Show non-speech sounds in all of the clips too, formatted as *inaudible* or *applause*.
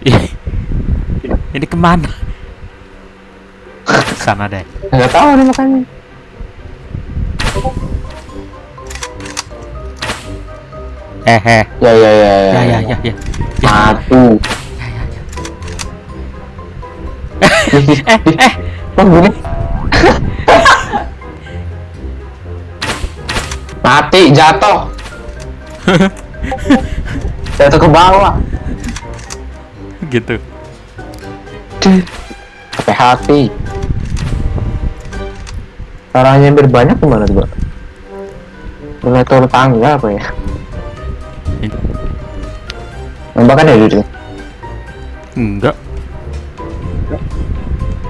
Ini ke mana sana deh Nggak tahu nih makanya. eh eh Ya ya ya ya ya ya ya Satu. *laughs* eh eh Oh gini. Mati jatuh. *laughs* jatuh ke bawah. Gitu Sampai hati. Caranya biar banyak gimana tuh, Pak? Mulai turun tangga apa ya? Nambah kan ya duitnya? enggak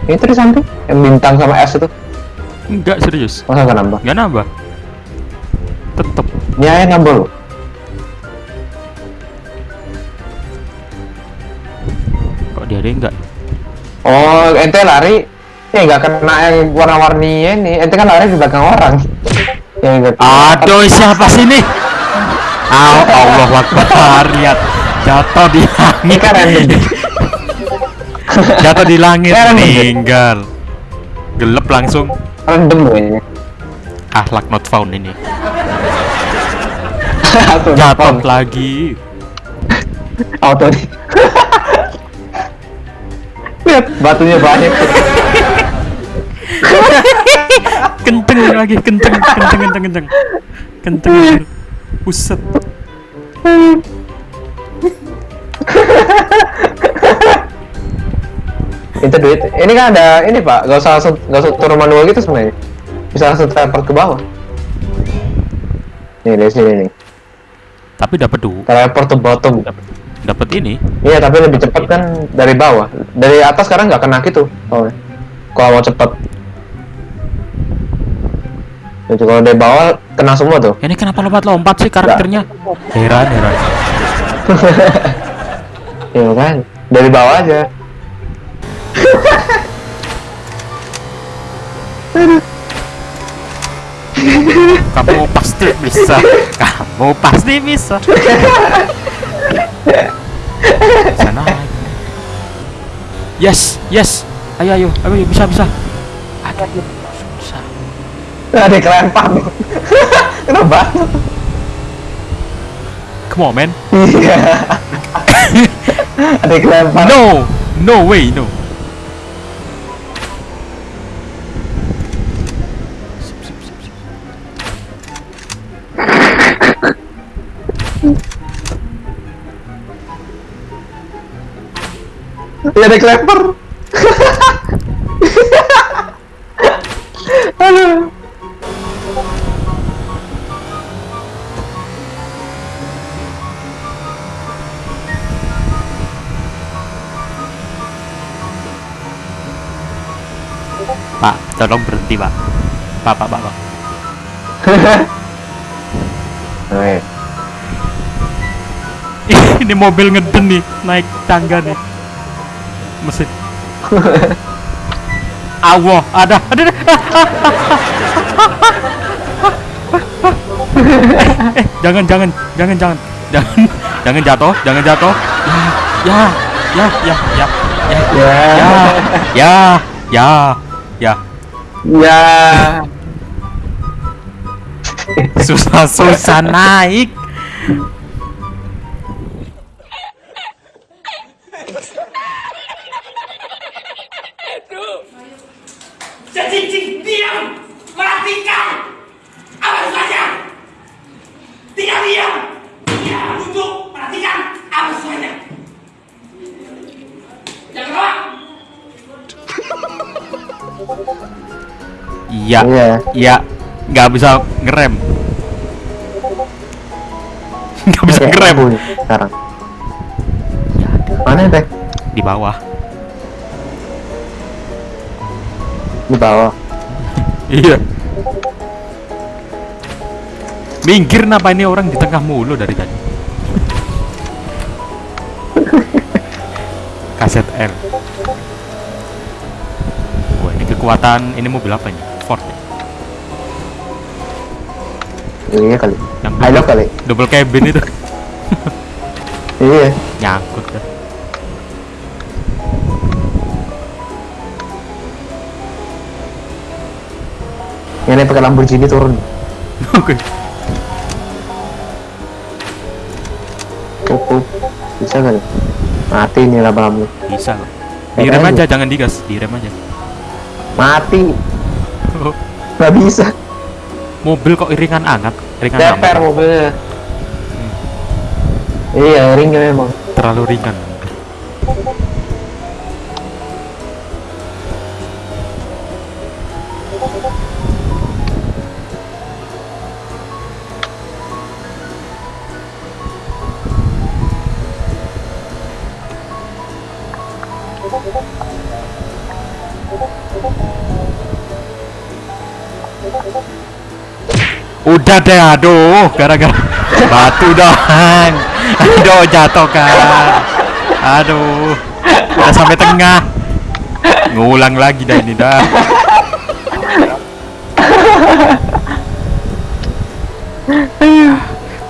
Ini tuh di samping yang bintang sama S itu enggak serius masa nggak nambah? enggak nambah tetep Ini aja nambah loh. Ada enggak Oh, ente lari ya nggak kena yang warna-warni ini. Ente kan lari di belakang orang. Ya enggak. aduh siapa sih ini Oh, Allah Akbar lihat jatuh di Ini langit kan jatuh di langit Kan meninggal gelap langsung random loh ini. ahlak not found ini *laughs* jatuh lagi Auto nih. *laughs* Batunya banyak. kenceng lagi kenceng kenceng kenceng kenceng kenceng Buset Itu duit. Ini kan ada ini pak. Gak usah langsung gak usah turun manual gitu sebenarnya. Bisa langsung teleport ke bawah. Nih dari sini nih. tapi dapat du Teleport to bottom. dapat ini Iya tapi lebih cepat kan dari bawah. Dari atas sekarang nggak kena gitu. Oh. Kalau mau cepet. Jadi kalau dari bawah kena semua tuh. ini kenapa lompat-lompat sih karakternya heran heran *laughs* Iya kan? Dari bawah aja. *laughs* kamu pasti bisa *laughs* kamu pasti bisa sana yes yes ayo ayo ayo bisa bisa ayo bisa Ada kelempar. Kenapa? come on man Iya. Ada yang kelempar. no no way no Iya ada kelempar. Aduh. pak tolong berhenti pak pak pak pak, pak. *laughs* Ini mobil ngeden nih naik tangga nih mesin Allah ada ada ada. eh, jangan jangan jangan jangan jangan jangan jatuh jangan jatuh ya ya ya ya ya Ya. ya ya ya Ya. susah susah naik iya Iya. iya nggak bisa ngerem *laughs* nggak bisa ngerem nih sekarang. ya ada Mana teh? di bawah Di bawah. *laughs* iya minggir kenapa ini orang di tengah mulu dari tadi *laughs* kaset L wah ini kekuatan ini mobil apa ini effort ya? Iya kali. Yang double, I love kali. Double cabin itu. *laughs* iya. Nyangkut dah. Yang pakai Lamborghini turun. *laughs* Oke. Cukup. Bisa kali. Mati nih laba-laba. Bisa. Direm aja, jangan digas. Direm aja. Mati. *laughs* Nggak bisa. mobil kok iringan anget, iringan amat. mobilnya. Iya, ringnya memang. Terlalu ringan. Udah deh, aduh, gara-gara *laughs* batu dong. *laughs* Aduh, jatuh kan. Aduh, udah sampai tengah. Ngulang lagi dah ini dah.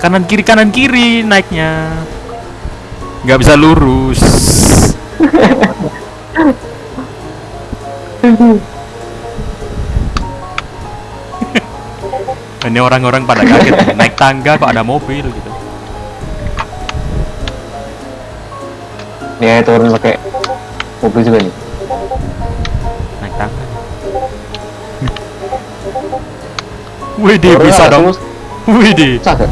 Kanan kiri kanan kiri naiknya. Nggak bisa lurus. *laughs* Ini orang-orang pada kaget naik tangga kok ada mobil gitu. Ya, turun pakai mobil juga nih. Naik tangga. Turun bisa dong. Bisa nggak?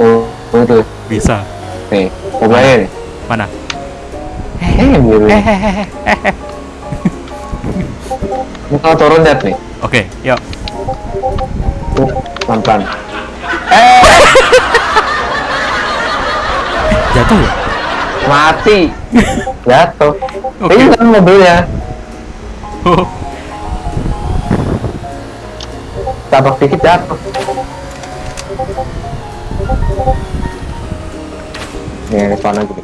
Oh, oh tuh. bisa. Nih, mobilnya nih. Mana? Eh, biru. Ini kalau turun lihat nih. Oke, yuk. Tuh, pelan-pelan. Jatuh ya? Mati. *laughs* Jatuh. Oke. Ini kan mobilnya. Oh, Tabak dikit jatuh. Respawn lagi nih.